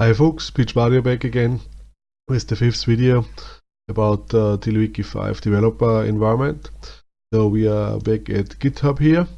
Hi folks, Pietsch Mario back again with the fifth video about uh, TiddlyWiki 5 developer environment. So we are back at GitHub here.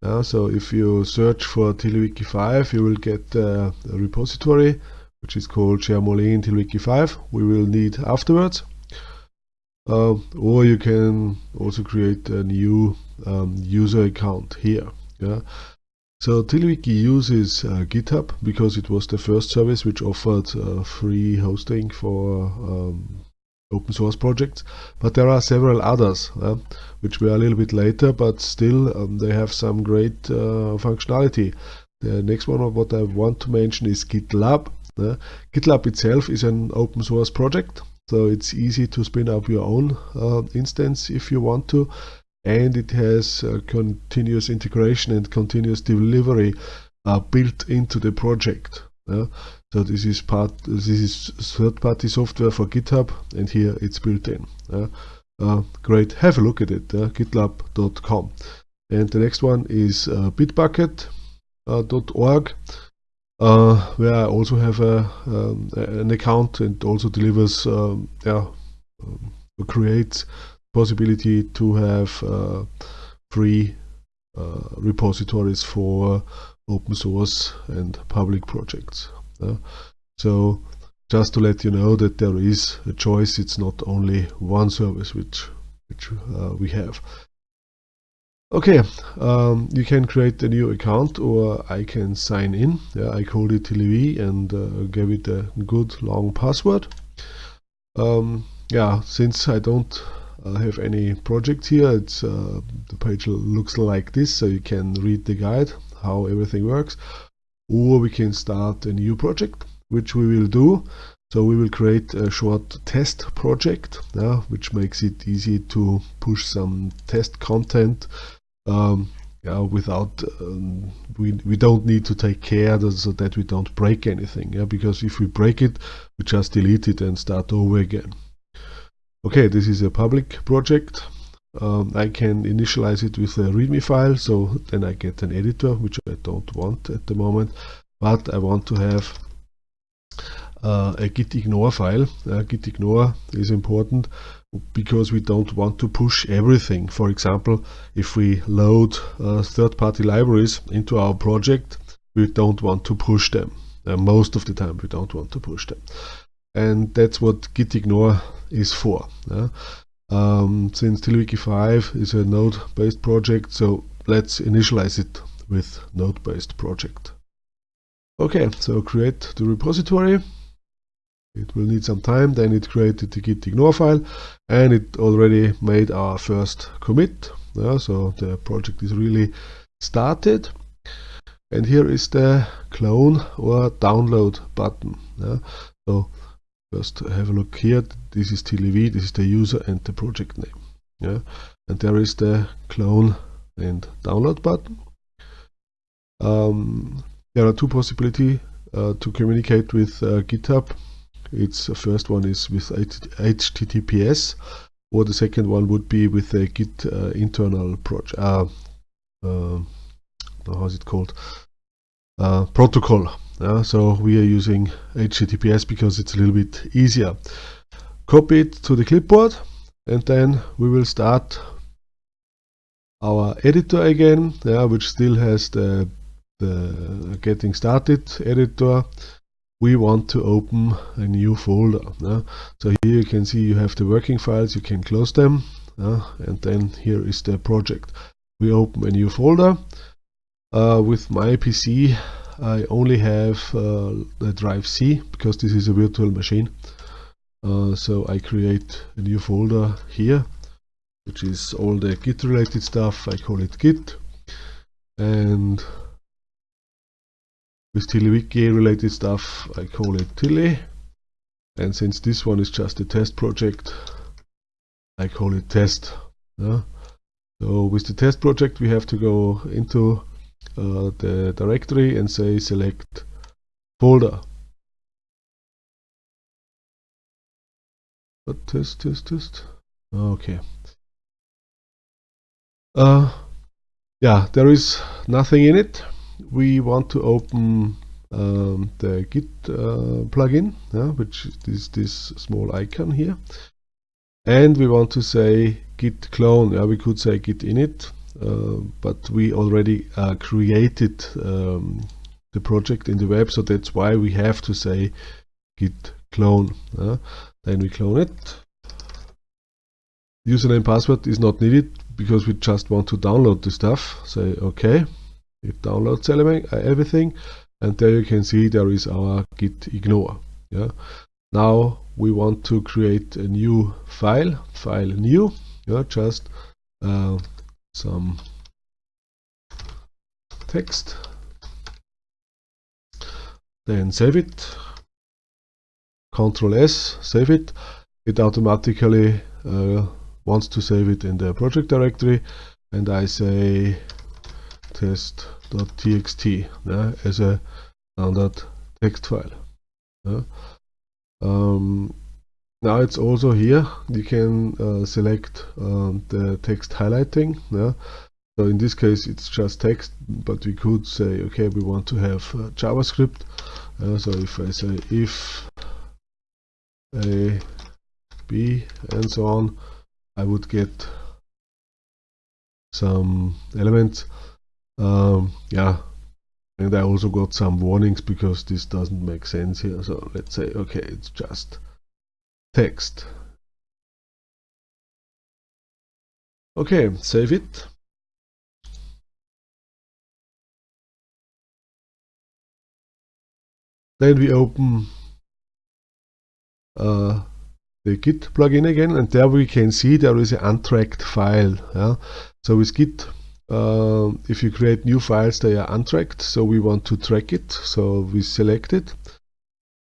Uh, so if you search for TiddlyWiki 5 you will get uh, a repository which is called Jermolene TiddlyWiki 5 we will need afterwards. Uh, or you can also create a new um, user account here. Yeah. So TiddlyWiki uses uh, GitHub because it was the first service which offered uh, free hosting for um, open source projects. But there are several others uh, which were a little bit later, but still um, they have some great uh, functionality. The next one of what I want to mention is GitLab. GitLab itself is an open source project, so it's easy to spin up your own uh, instance if you want to and it has uh, continuous integration and continuous delivery uh, built into the project. Yeah? So this is part, this is third-party software for GitHub, and here it's built in. Yeah? Uh, great, have a look at it, uh, gitlab.com. And the next one is uh, bitbucket.org, uh, where I also have a, um, an account and also delivers, um, yeah, um, creates possibility to have uh, free uh, repositories for open source and public projects. so just to let you know that there is a choice, it's not only one service which, which uh, we have. Okay, um, you can create a new account or I can sign in. Yeah, I called it TiddlyV and uh, gave it a good long password. Um, yeah, since I don't uh, have any project here. It's uh, the page looks like this, so you can read the guide how everything works. Or we can start a new project, which we will do. So we will create a short test project, uh, which makes it easy to push some test content um, yeah, without um, we, we don't need to take care so that we don't break anything yeah because if we break it we just delete it and start over again Okay, this is a public project. Um, I can initialize it with a README file, so then I get an editor, which I don't want at the moment, but I want to have uh, a gitignore file. Uh, gitignore is important because we don't want to push everything. For example, if we load uh, third-party libraries into our project, we don't want to push them. Uh, most of the time we don't want to push them. And that's what gitignore is for. Yeah? Um, since TiddlyWiki 5 is a node-based project, so let's initialize it with node-based project. Okay, so create the repository. It will need some time, then it created the gitignore file and it already made our first commit. Yeah, so the project is really started. And here is the clone or download button. Yeah. So First have a look here. This is TiddlyV, this is the user and the project name. Yeah, and there is the clone and download button. Um, there are two possibilities uh, to communicate with uh, GitHub. It's the first one is with HTTPS, or the second one would be with a Git uh, internal project. Uh, uh, how is it called? Uh, protocol. Uh, so we are using HTTPS because it's a little bit easier. Copy it to the clipboard and then we will start our editor again, yeah, which still has the, the getting started editor. We want to open a new folder. Yeah. So here you can see you have the working files, you can close them, yeah, and then here is the project. We open a new folder. Uh, with my PC I only have uh, the drive C because this is a virtual machine. Uh, so I create a new folder here, which is all the Git related stuff. I call it Git. And with TiddlyWiki related stuff, I call it Tilly. And since this one is just a test project, I call it test. Yeah? So with the test project, we have to go into uh, the directory and say select folder. But test, test, test. Okay. Uh, yeah, there is nothing in it. We want to open um, the Git uh, plugin, yeah, which is this small icon here. And we want to say git clone. Yeah, we could say git init, but we already uh, created um, the project in the web, so that's why we have to say git clone. Uh, then we clone it. Username password is not needed because we just want to download the stuff. Say OK. It downloads uh, everything, and there you can see there is our git ignore. Yeah. Now we want to create a new file, file new. Yeah, just uh, some text. Then save it. Control S, save it. It automatically uh, wants to save it in the project directory, and I say test.txt yeah, as a standard text file. Yeah. Um, now it's also here. You can uh, select um, the text highlighting yeah. So in this case it's just text but we could say okay we want to have uh, javascript. Uh, so if i say if a b and so on i would get some elements. Um, yeah. And I also got some warnings because this doesn't make sense here. So let's say okay it's just text. Okay save it. Then we open uh, the git plugin again and there we can see there is an untracked file yeah? so with git uh, if you create new files they are untracked so we want to track it so we select it.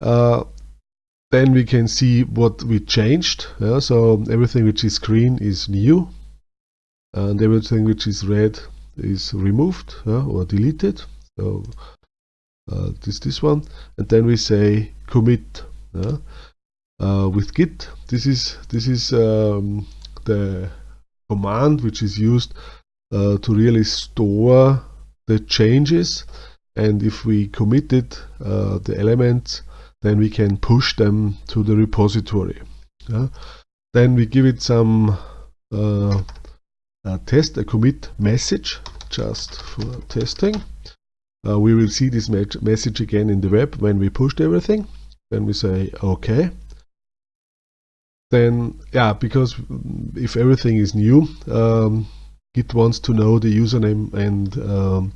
Uh, then we can see what we changed yeah? so everything which is green is new and everything which is red is removed yeah? or deleted so uh, this this one and then we say commit yeah? uh, with git this is this is um, the command which is used uh, to really store the changes and if we committed uh, the elements then we can push them to the repository. Yeah? then we give it some uh, a test a commit message just for testing. Uh, we will see this message again in the web when we pushed everything. Then we say okay. Then yeah because if everything is new um, Git wants to know the username and um,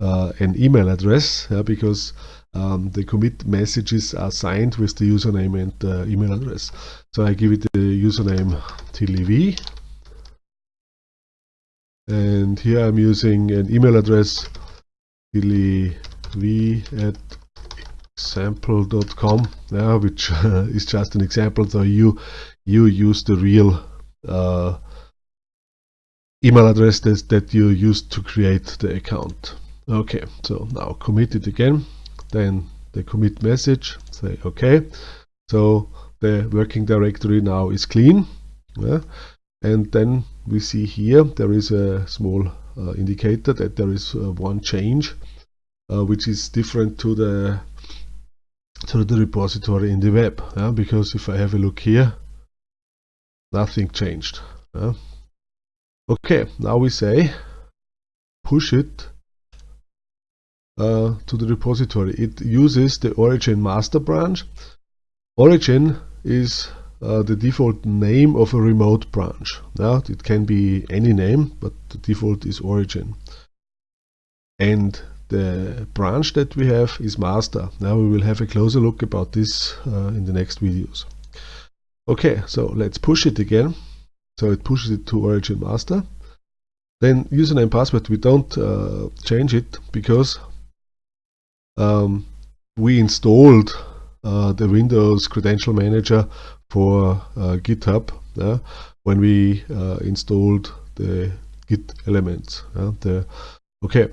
uh, an email address yeah, because um, the commit messages are signed with the username and uh, email address. So I give it the username tillyv and here I'm using an email address tillyv at example.com yeah, which uh, is just an example so you you use the real uh, email address that, that you used to create the account. Okay, so now commit it again, then the commit message, say okay. So the working directory now is clean. Yeah? And then we see here there is a small uh, indicator that there is uh, one change, uh, which is different to the to the repository in the web. Yeah? Because if I have a look here, nothing changed. Yeah? Okay, now we say push it uh, to the repository. It uses the origin master branch. Origin is uh, the default name of a remote branch. Now it can be any name, but the default is origin. And the branch that we have is master. Now we will have a closer look about this uh, in the next videos. Okay, so let's push it again. So it pushes it to origin master. Then username password, we don't uh, change it because um, we installed uh, the Windows Credential Manager for uh, GitHub when we uh, installed the Git elements. the, okay,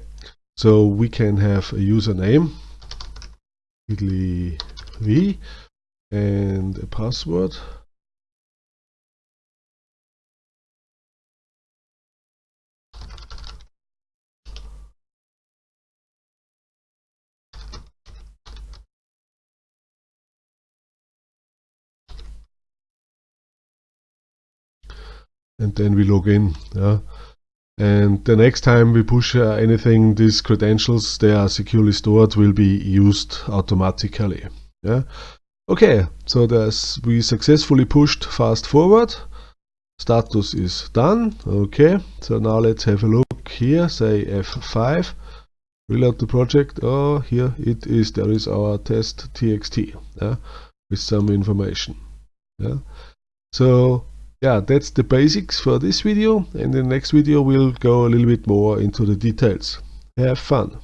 so we can have a username, v and a password. And then we log in yeah. And the next time we push uh, anything these credentials they are securely stored will be used automatically yeah. Okay so there's we successfully pushed fast forward. Status is done okay. So now let's have a look here say f5 reload the project. Oh here it is. There is our test txt yeah, with some information yeah. So yeah that's the basics for this video. And in the next video we'll go a little bit more into the details. Have fun